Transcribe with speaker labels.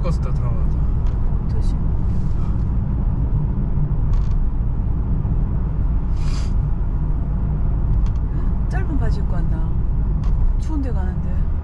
Speaker 1: 롤러코스터 들어가자.
Speaker 2: 도심. 짧은 바지 입고 왔나 추운데 가는데.